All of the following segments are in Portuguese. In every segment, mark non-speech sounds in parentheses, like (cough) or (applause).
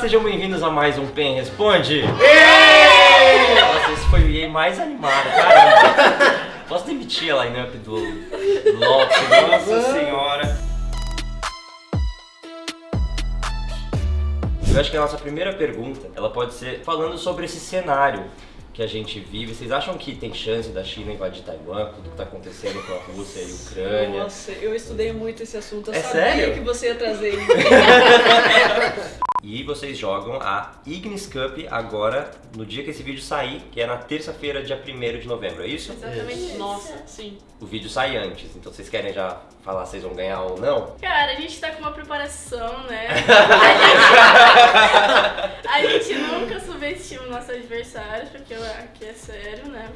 sejam bem-vindos a mais um PEN Responde! Nossa, esse foi o EA mais animado, caramba! Posso demitir a line-up do Lopes? Nossa senhora! Eu acho que a nossa primeira pergunta, ela pode ser falando sobre esse cenário que a gente vive. Vocês acham que tem chance da China invadir Taiwan, tudo que está acontecendo com a Rússia e a Ucrânia? Nossa, eu estudei muito esse assunto. Eu É sabia sério? que você ia trazer isso. (laughs) (laughs) E vocês jogam a Ignis Cup agora, no dia que esse vídeo sair, que é na terça-feira, dia 1 de novembro, é isso? Exatamente. Nossa, sim. O vídeo sai antes, então vocês querem já falar se vocês vão ganhar ou não? Cara, a gente tá com uma preparação, né? (laughs) A gente, nunca subestima os nossos adversários, porque aqui é sério, né?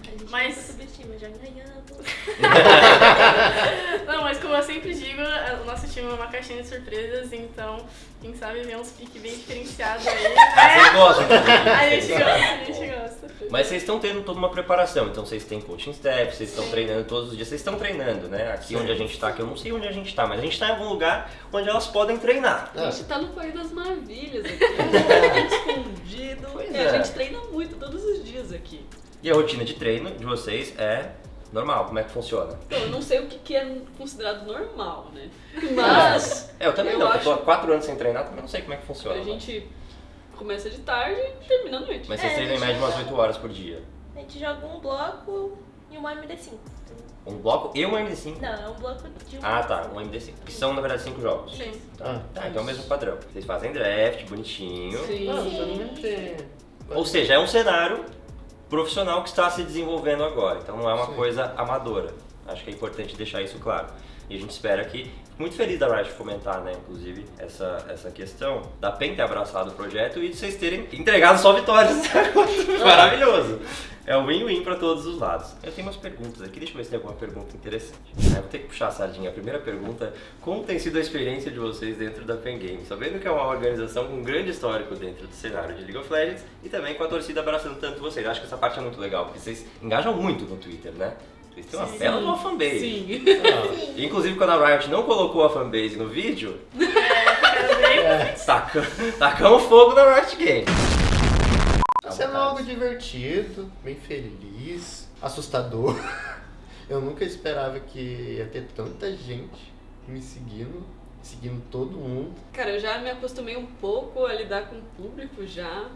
A gente Mas- nunca subestima, já ganhamos. (laughs) Não, mas como eu sempre digo, o nosso time é uma caixinha de surpresas, então quem sabe ver uns piques bem diferenciados aí. Ah, vocês né? gostam? A gente gosta, a gente gosta. Mas vocês estão tendo toda uma preparação, então vocês têm coaching staff, vocês estão treinando todos os dias, vocês estão treinando, né? Aqui onde a gente tá, que eu não sei onde a gente tá, mas a gente tá em algum lugar onde elas podem treinar. A gente tá no País das Maravilhas aqui. Completamente (laughs) escondido. Pois e é. a gente treina muito todos os dias aqui. E a rotina de treino de vocês é normal, como é que funciona? Então, eu não sei o que que é considerado normal, né? (laughs) Mas É, eu também Eu não, acho- eu tô há quatro anos sem treinar, também não sei como é que funciona. a gente começa de tarde e termina à noite. Mas vocês É, treinam em média umas joga- 8 horas por dia. A gente joga um bloco e uma MD5. Um bloco e um MD5. Não, é um bloco de um. Ah tá, um MD5. Que são na verdade 5 jogos. Sim. Ah, Tá, então é o mesmo padrão. Vocês fazem draft, bonitinho. Sim. não, pelo menos é. Ou seja, é um cenário profissional que está se desenvolvendo agora. Então não é uma Sim. coisa amadora. Acho que é importante deixar isso claro. E a gente espera que. Muito feliz da Riot comentar, né, inclusive, essa, essa questão da PEN ter abraçado o projeto e de vocês terem entregado só vitórias. (laughs) Maravilhoso! É um win-win para todos os lados. Eu tenho umas perguntas aqui, deixa eu ver se tem alguma pergunta interessante. É, vou ter que puxar a sardinha. A primeira pergunta: como tem sido a experiência de vocês dentro da PEN Games? Sabendo que é uma organização com um grande histórico dentro do cenário de League of Legends e também com a torcida abraçando tanto vocês. Acho que essa parte é muito legal, porque vocês engajam muito no Twitter, né? Vocês têm uma Sim. bela de uma fanbase. Sim. Ah, E, Inclusive, quando a Riot não colocou a fanbase no vídeo, é. taca- tacamos fogo na Riot Games. Tá sendo algo divertido, bem feliz, assustador. (laughs) Eu nunca esperava que ia ter tanta gente me seguindo, seguindo todo mundo. Cara, eu já me acostumei um pouco a lidar com o público já.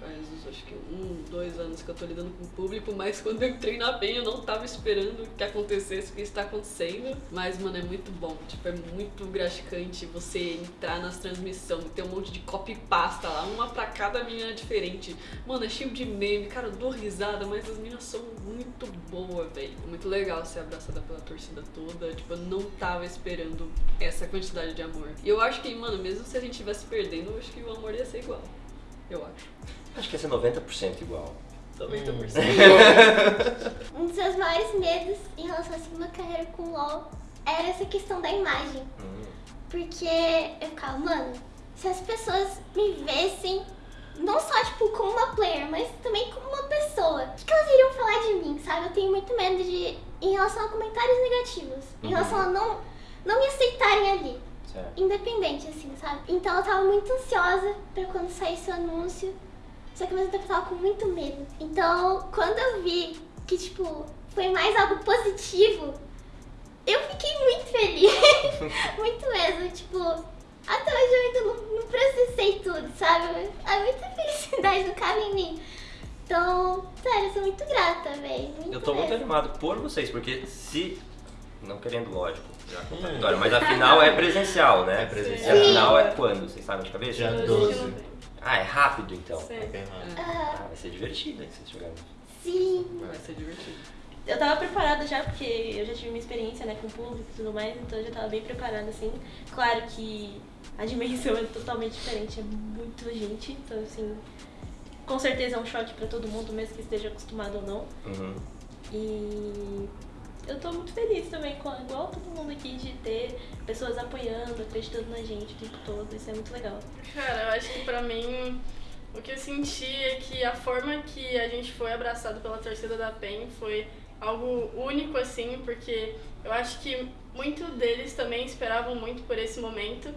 Faz acho que um, dois anos que eu tô lidando com o público, mas (laughs) quando eu entrei na PEN eu não tava esperando que acontecesse o que está acontecendo. Mas, mano, é muito bom. Tipo, é muito gratificante você entrar nas transmissões, ter um monte de copy pasta lá, uma pra cada menina diferente. Mano, é cheio de meme, cara, eu dou risada, mas as meninas são muito boas, velho. É muito legal ser abraçada pela torcida toda. Tipo, eu não tava esperando essa quantidade de amor. E eu acho que, mano, mesmo se a gente estivesse perdendo, eu acho que o amor ia ser igual. Eu acho. Acho que ia ser 90% igual. 90%. Um dos meus maiores medos em relação à segunda carreira com o LoL era essa questão da imagem. Hum. Porque eu ficava, mano, se as pessoas me vissem, não só tipo como uma player, mas também como uma pessoa, o que, que elas iriam falar de mim, sabe? Eu tenho muito medo de. em relação a comentários negativos. Em Uhum. relação a não, não me aceitarem ali. Certo. independente, assim, sabe? Então eu tava muito ansiosa pra quando saísse o anúncio, só que ao mesmo tempo eu tava com muito medo. Então, quando eu vi que, tipo, foi mais algo positivo, eu fiquei muito feliz. (laughs) muito mesmo, tipo, até hoje eu ainda não, não processei tudo, sabe? É muita felicidade no cabe em mim. Então, sério, eu sou muito grata, velho. Eu tô muito mesmo. animado por vocês, porque se. Não querendo, lógico, já contar a vitória, mas a final é presencial, né? É E presencial. a final é quando? Vocês sabem de cabeça? Dia Hoje 12. não tem. Ah, é rápido então. Sim. Bem rápido. Ah, Ah, vai ser divertido, hein, vocês jogarem. sim. Vai ser divertido. Eu tava preparada já, porque eu já tive uma experiência né, com o público e tudo mais, então eu já tava bem preparada, assim. Claro que a dimensão é totalmente diferente, é muito gente, então assim, com certeza é um choque pra todo mundo, mesmo que esteja acostumado ou não. Uhum. E eu tô muito feliz também, com, igual todo mundo aqui, de ter pessoas apoiando, acreditando na gente o tempo todo, isso é muito legal. Cara, eu acho que pra mim o que eu senti é que a forma que a gente foi abraçado pela torcida da PEN foi algo único, assim, porque eu acho que muito deles também esperavam muito por esse momento.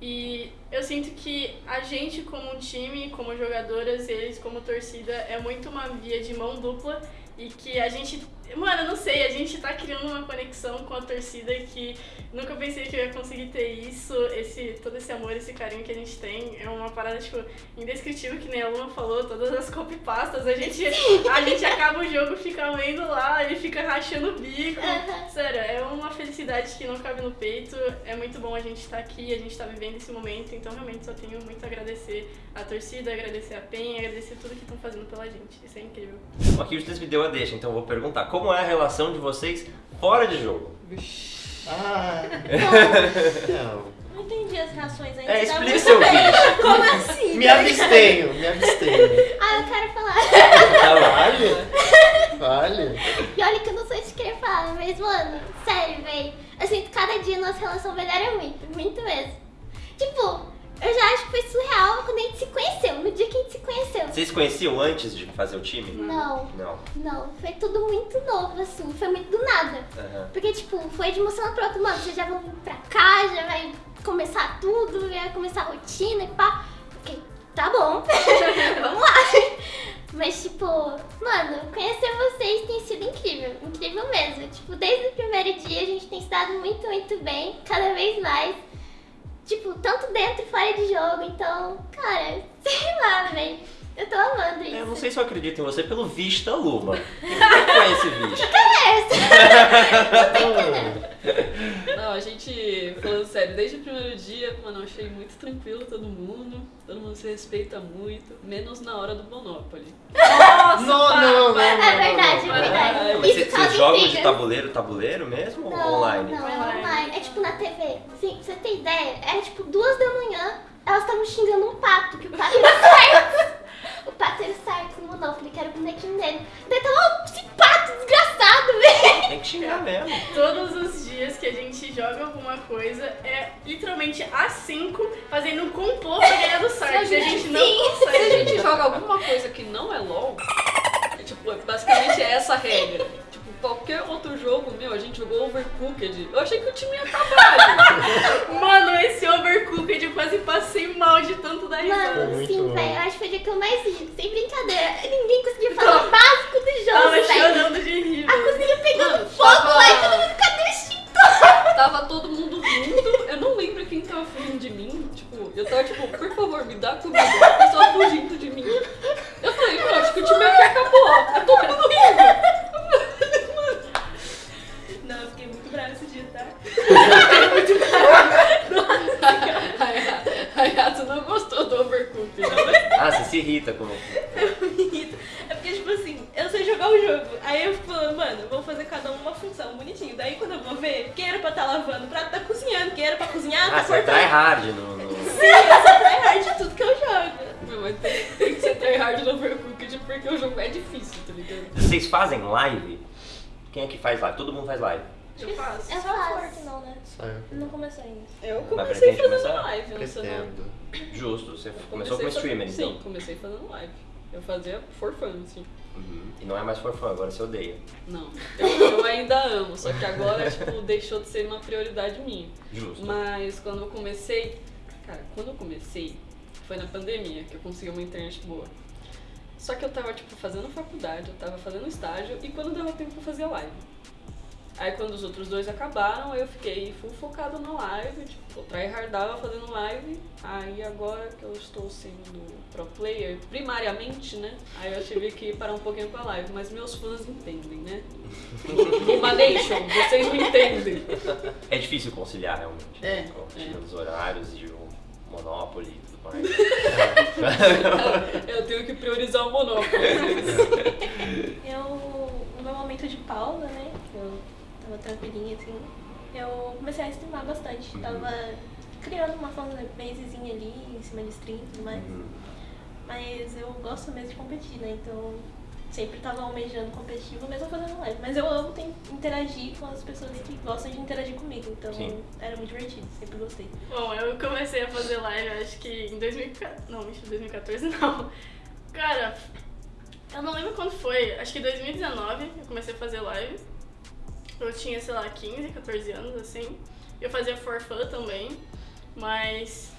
E eu sinto que a gente como time, como jogadoras, eles como torcida, é muito uma via de mão dupla e que a gente, mano, eu não sei, a gente tá criando uma conexão com a torcida que nunca pensei que eu ia conseguir ter isso, esse, todo esse amor, esse carinho que a gente tem. É uma parada, tipo, indescritível, que nem a Luna falou, todas as copypastas, a gente, a gente acaba o jogo, fica lendo lá, ele fica rachando o bico. Aham. Sério, é uma felicidade que não cabe no peito. É muito bom a gente estar aqui, a gente tá vivendo esse momento, então realmente só tenho muito a agradecer a torcida, agradecer a PEN, agradecer tudo que estão fazendo pela gente. Isso é incrível. Aqui o Justice me deu a deixa, então eu vou perguntar. Como é a relação de vocês fora de jogo? Ah, não. Não entendi as reações ainda. É, Tá explica seu vídeo. (laughs) Como assim? Me abstenho, me abstenho. Ah, eu quero falar. Tá bom. Vale? Vale? E olha que eu não sou de querer falar, mas, mano, sério, véi. Eu sinto que cada dia nossa relação melhora muito, muito mesmo. Tipo, eu já acho que foi surreal quando a gente se conheceu, no dia que a gente se conheceu. Vocês conheciam antes de fazer o time? Não, Não. não, foi tudo muito novo, assim, foi muito do nada. Aham. Porque, tipo, foi de uma semana pra outra, mano, vocês já vão pra cá, já vai começar tudo, vai começar a rotina e pá. Ok, tá bom, (laughs) vamos lá. Mas, tipo, mano, conhecer vocês tem sido incrível, incrível mesmo. Tipo, desde o primeiro dia a gente tem se dado muito, muito bem, cada vez mais. Tipo, tanto dentro e fora de jogo, então, cara, (laughs) sei lá, velho. Eu tô amando isso. Eu não sei se eu acredito em você pelo visto da Luma. O que é esse (laughs) visto? Não, a gente, falando sério, desde o primeiro dia, mano, eu achei muito tranquilo todo mundo. Todo mundo se respeita muito, menos na hora do Monopoly. Não, não, não, não. É verdade, não, é verdade. Mas vocês, jogam de tabuleiro, tabuleiro mesmo ou Não, online? não, é online. É tipo na TV. Sim, pra você ter ideia, era tipo duas da manhã, elas estavam xingando um pato, que o pato era certo. o pato era certo no Monopoly, que era o bonequinho dele. Daí tava, ó, esse pato desgraçado, (laughs) velho. Tem que xingar mesmo. Todos os dias que a gente joga alguma coisa é literalmente a 5 fazendo um complô pra ganhar do (laughs) Sark. E a gente não Se a consegue. gente joga alguma coisa que não é LOL, é, tipo, é basicamente é essa a regra. Qualquer outro jogo, meu, a gente jogou Overcooked. Eu achei que o time ia acabar, (laughs) gente. Mano, esse Overcooked eu quase passei mal de tanto dar risada. Mano, muito sim, velho, eu acho que foi o dia que eu mais ri, sem brincadeira. (laughs) Ninguém conseguia falar o básico do Tava jogo, velho. chorando de rir. A cozinha pegando Mano, fogo tava- lá e todo mundo, cadê o? (laughs) Tava todo mundo rindo. Eu não lembro quem tava fugindo de mim. Tipo, eu tava tipo, por favor, me dá comida. O pessoal fugindo eu quem era pra estar lavando o prato tá cozinhando, quem era pra cozinhar Ah, tá você é cortando. tryhard no. no... Sim, eu sou tryhard de tudo que eu jogo. Meu, mas tem, tem que ser tryhard no Overcooked porque o jogo é difícil, tá ligado? Vocês fazem live? Quem é que faz live? Todo mundo faz live. Eu faço. Eu Só forte não, né? Sabe? Não comecei ainda. Eu comecei fazendo começar? live. Pretendo. Justo, você Eu começou como comecei streamer, fazendo- então. Sim, comecei fazendo live. Eu fazia for fun, assim. Uhum. E não é mais for fun, agora você odeia. Não, eu, eu ainda amo, só que agora, tipo, deixou de ser uma prioridade minha. Justo. Mas quando eu comecei, cara, quando eu comecei, foi na pandemia que eu consegui uma internet boa. Só que eu tava, tipo, fazendo faculdade, eu tava fazendo estágio e quando dava tempo eu fazia live. Aí quando os outros dois acabaram, eu fiquei full focado na live, tipo, tryhardava fazendo live. Aí agora que eu estou sendo pro player, primariamente, né? Aí eu tive que parar um pouquinho com a live, mas meus fãs entendem, né? (laughs) Uma Nation, vocês me entendem. É difícil conciliar realmente. É, né, Com é. os horários e o Monopoly e tudo mais. (laughs) Eu tenho que priorizar o Monopoly. Eu, no meu momento de pausa, né? Eu tava tranquilinha assim. Eu comecei a streamar bastante. Uhum. Tava criando uma fanbasezinha ali em cima de stream e tudo mais. Uhum. Mas eu gosto mesmo de competir, né? Então sempre tava almejando competitivo, mesmo fazendo live. Mas eu amo ter- interagir com as pessoas que gostam de interagir comigo. Então Sim. era muito divertido, sempre gostei. Bom, eu comecei a fazer live, acho que em 2014. Não, mentira, 2014 (laughs) não. Cara, eu não lembro quando foi. Acho que em 2019 eu comecei a fazer live. Eu tinha, sei lá, 15, 14 anos, assim. Eu fazia for fun também. Mas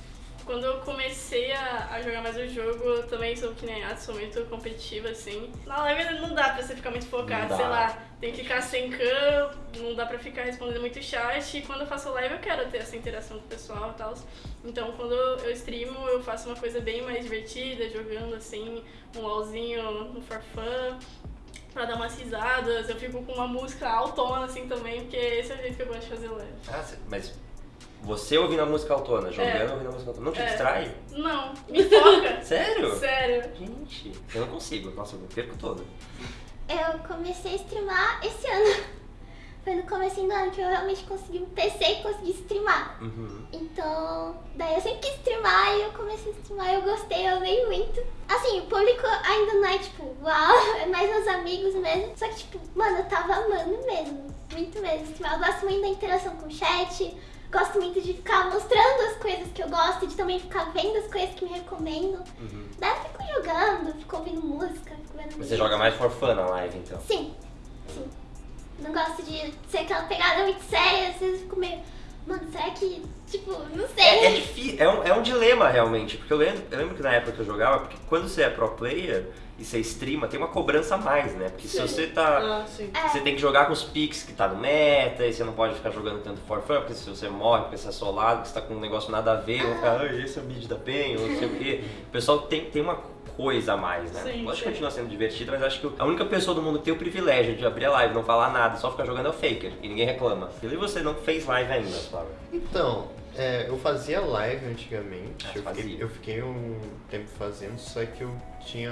quando eu comecei a, a jogar mais o jogo, eu também sou que nem a sou muito competitiva, assim. Na live não dá pra você ficar muito focado, sei lá. Tem que ficar sem cam, não dá pra ficar respondendo muito chat. E quando eu faço live, eu quero ter essa interação com o pessoal e tal. Então, quando eu streamo, eu faço uma coisa bem mais divertida, jogando, assim, um LOLzinho no For Fun pra dar umas risadas. Eu fico com uma música autona, assim, também, porque esse é o jeito que eu gosto de fazer live. Ah, mas você ouvindo a música autona, jogando ouvindo a música autona, não te É. distrai? Não, me foca. (laughs) Sério? Sério. Gente, eu não consigo. Nossa, eu perco todo. Eu comecei a streamar esse ano. Foi no começo do ano que eu realmente consegui um PC e consegui streamar. Uhum. Então, daí eu sempre quis streamar e eu comecei a streamar e eu gostei, eu amei muito. Assim, o público ainda não é tipo, uau, (laughs) é mais meus amigos mesmo. Só que, tipo, mano, eu tava amando mesmo. Muito mesmo. streamar. Eu gosto muito da interação com o chat. Gosto muito de ficar mostrando as coisas que eu gosto e de também ficar vendo as coisas que me recomendam. Uhum. Daí eu fico jogando, fico ouvindo música, fico vendo você joga mais for fun na live, então? Sim, sim. Não gosto de ser aquela pegada muito séria, às vezes eu fico meio. Mano, será que. Tipo, não sei. É, é difícil, é um, é um dilema realmente, porque eu lembro, eu lembro que na época que eu jogava, porque quando você é pro player e você streama, tem uma cobrança a mais, né? Porque se Sim. você tá. Ah. É. Você tem que jogar com os picks que tá no meta, e você não pode ficar jogando tanto for fun, porque se você morre, porque você é solado, porque você tá com um negócio nada a ver, vão ficar, ah, esse é o mid da PEN, ou não sei o quê. O pessoal tem, tem uma coisa a mais, né? Sim, que sim. continua sendo divertido, mas acho que a única pessoa do mundo que tem o privilégio de abrir a live, não falar nada, só ficar jogando é o Faker, e ninguém reclama. E você não fez live ainda, Flávio. Então, é, eu fazia live antigamente. Ah, eu, fazia. fiquei, eu fiquei um tempo fazendo, só que eu tinha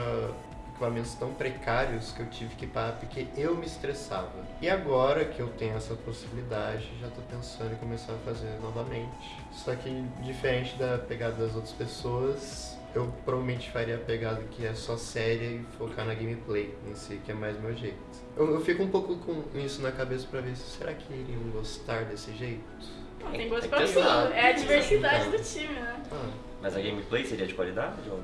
equipamentos tão precários que eu tive que parar porque eu me estressava. E agora que eu tenho essa possibilidade, já tô pensando em começar a fazer novamente. Só que diferente da pegada das outras pessoas, eu provavelmente faria a pegada que é só séria e focar na gameplay em si, que é mais meu jeito. Eu, eu fico um pouco com isso na cabeça pra ver se será que iriam gostar desse jeito. Não, Tem tem gosto pra pensar. tudo. É a diversidade do time, né? Ah. Mas a gameplay seria de qualidade? Ou...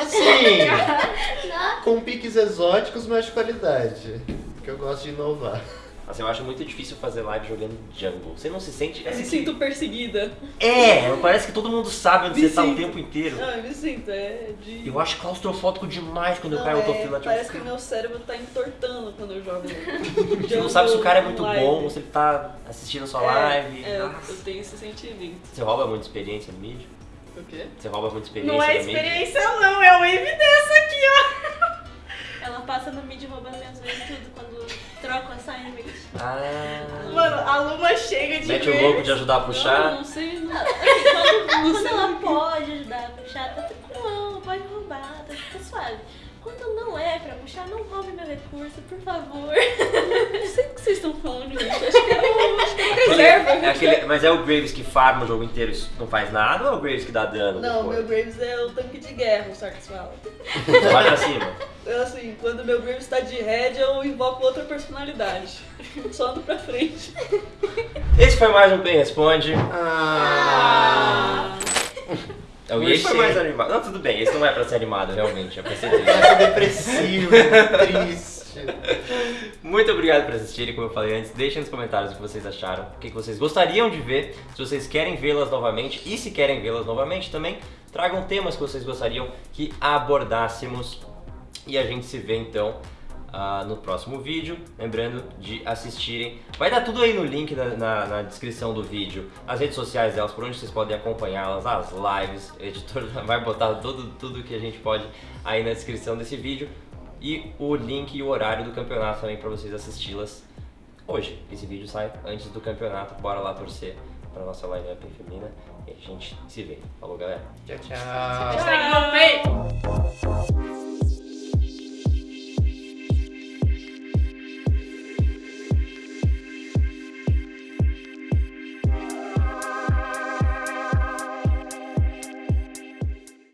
Assim, (laughs) com piques exóticos, mas de qualidade. Porque eu gosto de inovar. Assim, eu acho muito difícil fazer live jogando jungle. Você não se sente. Eu assim, me sinto perseguida. É, parece que todo mundo sabe onde Me você tá o sinto. tempo inteiro. Ah, eu me sinto, é de. Eu acho claustrofóbico demais quando eu Não, caio é, autofila. Tipo, Parece que meu cérebro tá entortando quando eu jogo. (laughs) Você não sabe se o cara é muito live. bom, se ele tá assistindo a sua É, live. É, eu- Nossa. eu tenho esse sentimento. Você rouba muita experiência no mídia? O quê? Você rouba muita experiência Não é mídia? experiência, não, é uma evidência aqui, ó. Ela passa no mid roubando minhas vezes tudo quando troco assignment. Ah. Mano, a Luma chega de Mete o vez. louco de ajudar a puxar. não sei. Não. (laughs) Assim, quando, Não quando sei. ela pode ajudar a puxar, tá tranquilo, pode roubar, tá, tá suave. Quando não é pra puxar, não roube meu recurso, por favor. Não sei o que vocês estão falando, gente. Acho que é que é. É aquele- mas é o Graves que farma o jogo inteiro e não faz nada ou é o Graves que dá dano? Não, depois? meu Graves é o tanque de guerra, o Sarkis fala. Vai pra cima. Eu, assim, quando meu Graves tá de head, eu invoco outra personalidade. Só ando pra frente. Esse foi mais um Bem Responde. Ah, É o esse foi mais animado. Não, tudo bem, esse não é pra ser animado, realmente. É pra ser triste. essa depressivo, triste. (laughs) Muito obrigado por assistirem, como eu falei antes. Deixem nos comentários o que vocês acharam, o que vocês gostariam de ver, se vocês querem vê-las novamente e se querem vê-las novamente também, tragam temas que vocês gostariam que abordássemos. E a gente se vê então ah, no próximo vídeo. Lembrando de assistirem. Vai dar tudo aí no link na, na- na descrição do vídeo, as redes sociais delas, por onde vocês podem acompanhá-las, as lives. (laughs) O editor vai botar tudo, tudo que a gente pode aí na descrição desse vídeo e o link e o horário do campeonato também para vocês assisti-las hoje. Esse vídeo sai antes do campeonato, bora lá torcer para nossa lineup feminina e a gente se vê. Falou, galera. Tchau, tchau. No peito.